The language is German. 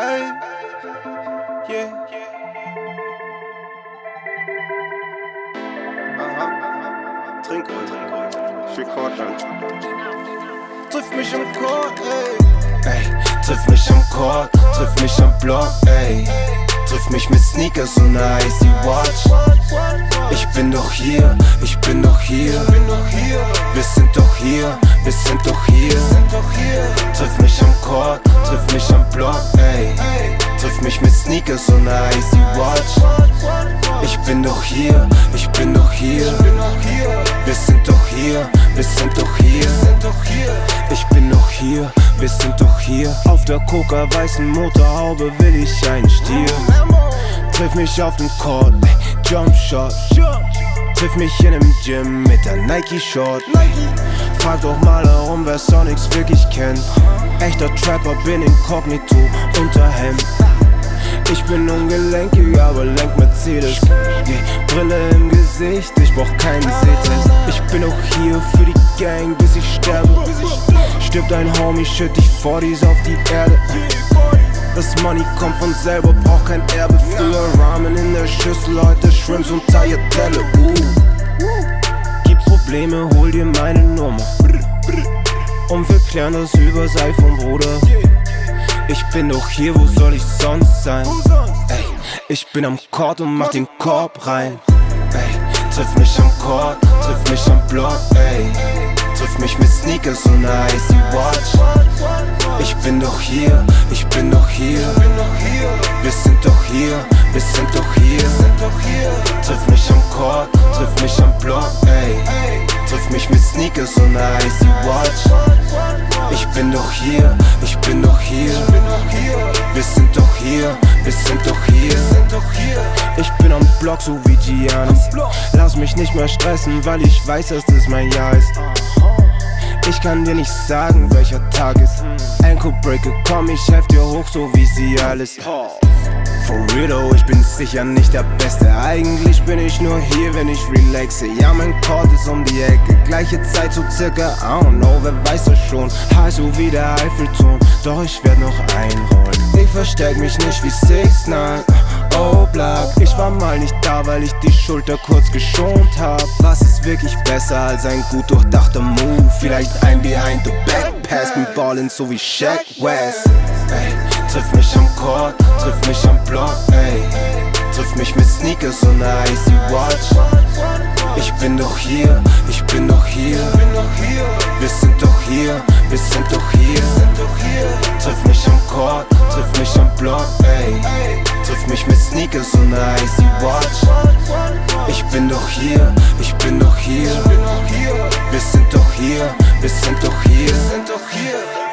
Ey, yeah. Aha. Trink ruhig. Ich record dann. Triff mich am Chord, ey. Ey, triff mich am Chord, triff mich am Block, ey. Triff mich mit Sneakers und einer icy Watch. Ich bin doch hier, ich bin doch hier. Wir sind doch hier, wir sind doch hier. Triff mich am Chord, triff mich am Block, ey. Triff mich mit Sneakers und einer icy Watch. Ich bin doch hier, ich bin doch hier. Wir sind doch hier, wir sind doch hier. Ich bin noch hier, wir sind doch hier. Auf der coca-weißen Motorhaube will ich einen Stier. Triff mich auf den Court, ey, Jump Shot. Triff mich in einem Gym mit der Nike Short. Frag doch mal herum, wer Sonics wirklich kennt. Echter Trapper bin inkognito, Unterhemd. Ich bin ungelenkig, aber lenk Mercedes. Yeah, Brille im Gesicht, ich brauch keinen Sehtest. Ich bin auch hier für die Gang, bis ich sterbe. Stirbt ein Homie, schütt dich 40s auf die Erde. Das Money kommt von selber, braucht kein Erbe. Früher Ramen in der Schüssel, heute Shrimps und Tagliatelle. Uh. Gibt's Probleme, hol dir meine Nummer. Und wir klären das übers iPhone, Bruder. Ich bin doch hier, wo soll ich sonst sein? Ey, ich bin am Court und mach den Korb rein. Ey, triff mich am Court, triff mich am Block, ey. Triff mich mit Sneakers und icy Watch. Ich bin doch hier, ich bin doch hier. Wir sind doch hier, wir sind doch hier. Triff mich am Court, triff mich am Block, ey. Triff mich mit Sneakers und icy Watch. Ich bin doch hier, ich bin doch hier. Wir sind doch hier, wir sind doch hier. Ich bin am Block so wie Giannis. Lass mich nicht mehr stressen, weil ich weiß, dass das mein Jahr ist. Ich kann dir nicht sagen, welcher Tag ist. Ankle Breaker, komm, ich helf dir hoch, so wie sie alles. For real though, ich bin sicher nicht der Beste. Eigentlich bin ich nur hier, wenn ich relaxe. Ja, mein Chord ist um die Ecke. Gleiche Zeit so circa, I don't know, wer weiß das schon. High so wie der Eiffelturm, doch ich werd noch einrollen. Ich versteck mich nicht wie 6 9 Oh, Black, ich war mal nicht da, weil ich die Schulter kurz geschont hab. Was ist wirklich besser als ein gut durchdachter Move? Vielleicht ein Behind the Back Pass mit Ballin' so wie Shaq West. Ey, triff mich am Court, triff mich am Block, ey. Triff mich mit Sneakers und einer icy Watch. Ich bin doch hier, ich bin doch hier. Wir sind doch hier, wir sind doch hier. Triff mich am Court, triff mich am Block, ey. Triff mich mit Sneakers und einer icy Watch. Ich bin doch hier, ich bin doch hier. Wir sind doch hier, wir sind doch hier.